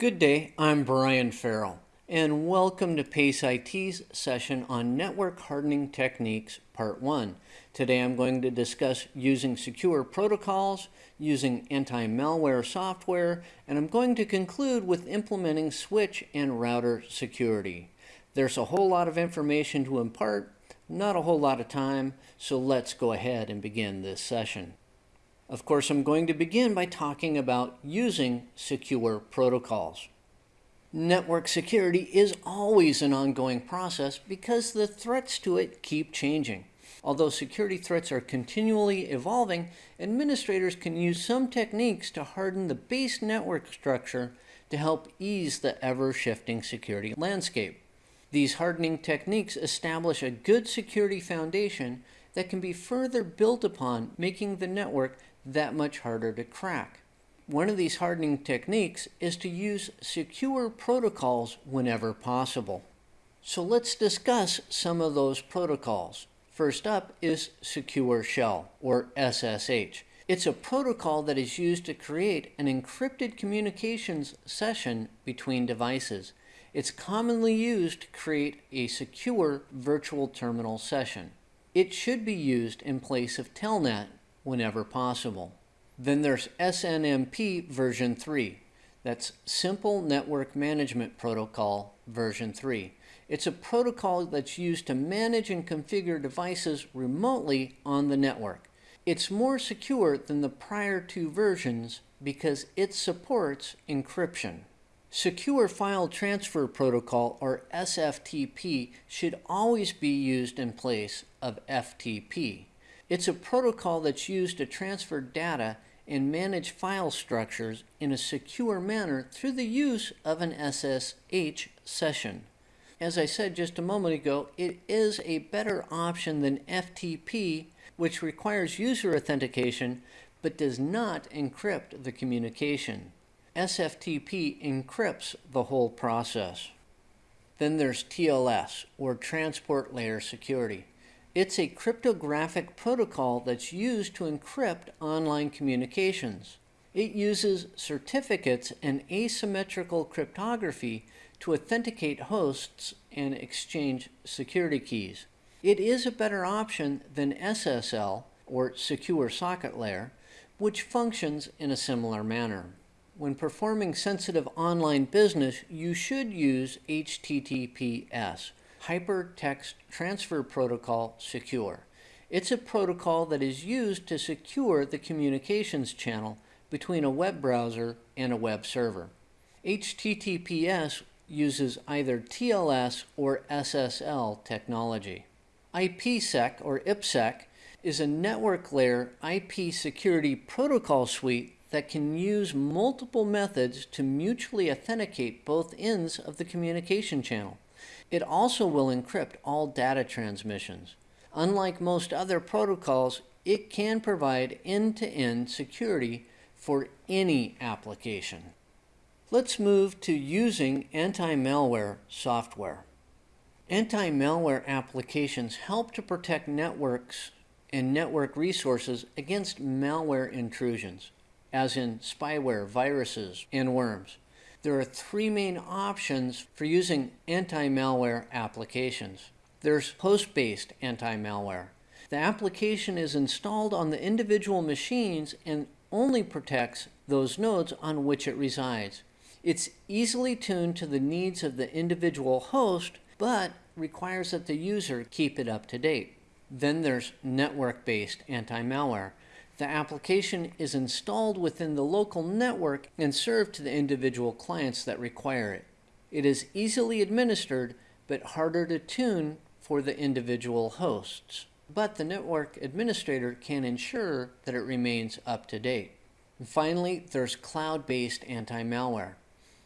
Good day, I'm Brian Farrell, and welcome to PACE IT's session on Network Hardening Techniques, Part 1. Today I'm going to discuss using secure protocols, using anti-malware software, and I'm going to conclude with implementing switch and router security. There's a whole lot of information to impart, not a whole lot of time, so let's go ahead and begin this session. Of course, I'm going to begin by talking about using secure protocols. Network security is always an ongoing process because the threats to it keep changing. Although security threats are continually evolving, administrators can use some techniques to harden the base network structure to help ease the ever-shifting security landscape. These hardening techniques establish a good security foundation that can be further built upon, making the network that much harder to crack. One of these hardening techniques is to use secure protocols whenever possible. So let's discuss some of those protocols. First up is Secure Shell, or SSH. It's a protocol that is used to create an encrypted communications session between devices. It's commonly used to create a secure virtual terminal session. It should be used in place of Telnet whenever possible. Then there's SNMP version 3. That's Simple Network Management Protocol version 3. It's a protocol that's used to manage and configure devices remotely on the network. It's more secure than the prior two versions because it supports encryption. Secure File Transfer Protocol, or SFTP, should always be used in place of FTP. It's a protocol that's used to transfer data and manage file structures in a secure manner through the use of an SSH session. As I said just a moment ago, it is a better option than FTP, which requires user authentication but does not encrypt the communication. SFTP encrypts the whole process. Then there's TLS, or Transport Layer Security. It's a cryptographic protocol that's used to encrypt online communications. It uses certificates and asymmetrical cryptography to authenticate hosts and exchange security keys. It is a better option than SSL, or Secure Socket Layer, which functions in a similar manner. When performing sensitive online business, you should use HTTPS, Hypertext Transfer Protocol Secure. It's a protocol that is used to secure the communications channel between a web browser and a web server. HTTPS uses either TLS or SSL technology. IPsec or IPsec is a network layer IP security protocol suite that can use multiple methods to mutually authenticate both ends of the communication channel. It also will encrypt all data transmissions. Unlike most other protocols, it can provide end-to-end -end security for any application. Let's move to using anti-malware software. Anti-malware applications help to protect networks and network resources against malware intrusions, as in spyware, viruses, and worms there are three main options for using anti-malware applications. There's host-based anti-malware. The application is installed on the individual machines and only protects those nodes on which it resides. It's easily tuned to the needs of the individual host, but requires that the user keep it up to date. Then there's network-based anti-malware. The application is installed within the local network and served to the individual clients that require it. It is easily administered, but harder to tune for the individual hosts. But the network administrator can ensure that it remains up to date. And finally, there's cloud-based anti-malware.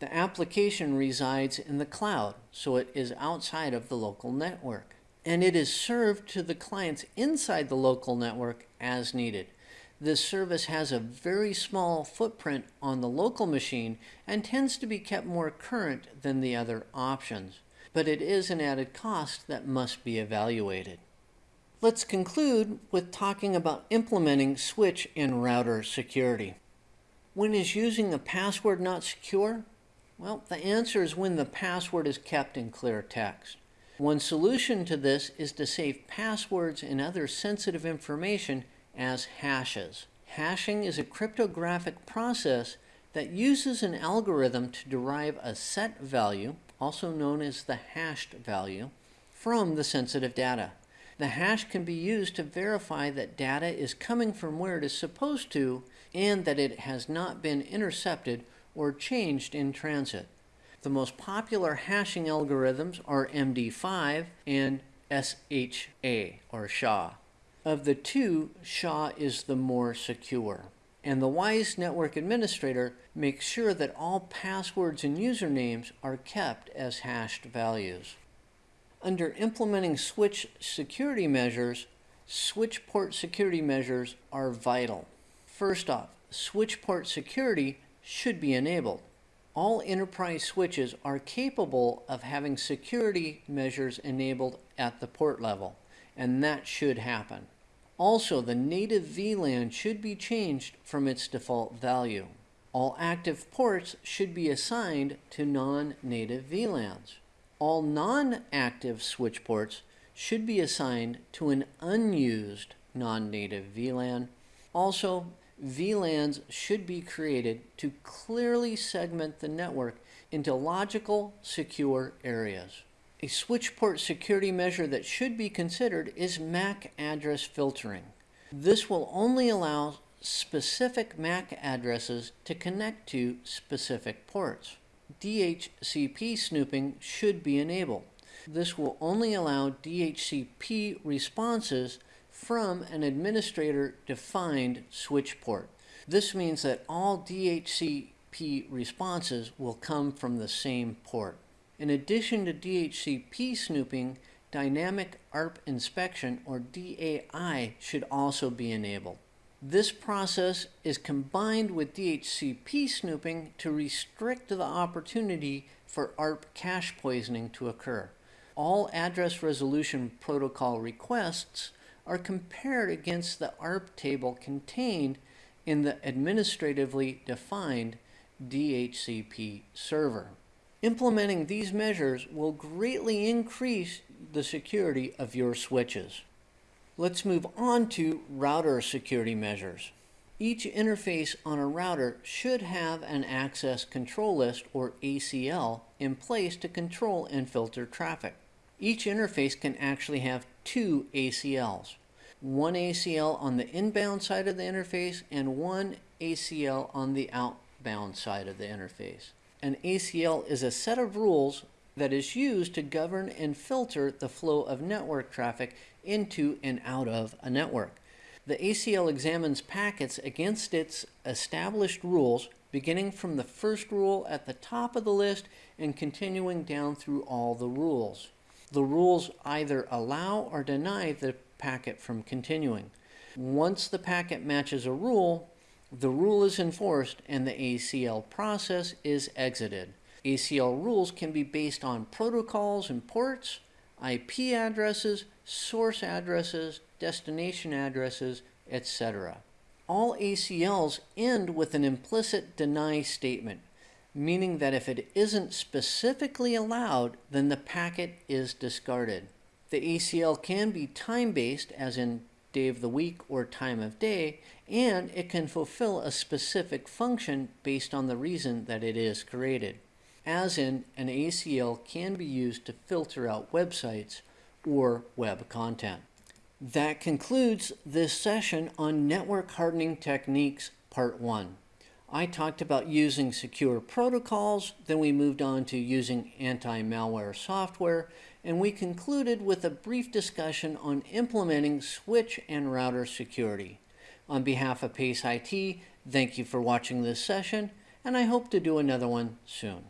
The application resides in the cloud, so it is outside of the local network. And it is served to the clients inside the local network as needed. This service has a very small footprint on the local machine and tends to be kept more current than the other options, but it is an added cost that must be evaluated. Let's conclude with talking about implementing switch and router security. When is using a password not secure? Well, the answer is when the password is kept in clear text. One solution to this is to save passwords and other sensitive information as hashes. Hashing is a cryptographic process that uses an algorithm to derive a set value, also known as the hashed value, from the sensitive data. The hash can be used to verify that data is coming from where it is supposed to and that it has not been intercepted or changed in transit. The most popular hashing algorithms are MD5 and SHA or SHA. Of the two, SHA is the more secure. And the WISE network administrator makes sure that all passwords and usernames are kept as hashed values. Under implementing switch security measures, switch port security measures are vital. First off, switch port security should be enabled all enterprise switches are capable of having security measures enabled at the port level, and that should happen. Also, the native VLAN should be changed from its default value. All active ports should be assigned to non-native VLANs. All non-active switch ports should be assigned to an unused non-native VLAN. Also, VLANs should be created to clearly segment the network into logical, secure areas. A switch port security measure that should be considered is MAC address filtering. This will only allow specific MAC addresses to connect to specific ports. DHCP snooping should be enabled. This will only allow DHCP responses from an administrator-defined switch port. This means that all DHCP responses will come from the same port. In addition to DHCP snooping, Dynamic ARP Inspection, or DAI, should also be enabled. This process is combined with DHCP snooping to restrict the opportunity for ARP cache poisoning to occur. All address resolution protocol requests are compared against the ARP table contained in the administratively defined DHCP server. Implementing these measures will greatly increase the security of your switches. Let's move on to router security measures. Each interface on a router should have an access control list or ACL in place to control and filter traffic. Each interface can actually have two ACLs. One ACL on the inbound side of the interface and one ACL on the outbound side of the interface. An ACL is a set of rules that is used to govern and filter the flow of network traffic into and out of a network. The ACL examines packets against its established rules, beginning from the first rule at the top of the list and continuing down through all the rules. The rules either allow or deny the packet from continuing. Once the packet matches a rule, the rule is enforced and the ACL process is exited. ACL rules can be based on protocols and ports, IP addresses, source addresses, destination addresses, etc. All ACLs end with an implicit deny statement, meaning that if it isn't specifically allowed, then the packet is discarded. The ACL can be time-based, as in day of the week or time of day, and it can fulfill a specific function based on the reason that it is created, as in an ACL can be used to filter out websites or web content. That concludes this session on Network Hardening Techniques Part 1. I talked about using secure protocols, then we moved on to using anti-malware software, and we concluded with a brief discussion on implementing switch and router security. On behalf of PACE IT, thank you for watching this session, and I hope to do another one soon.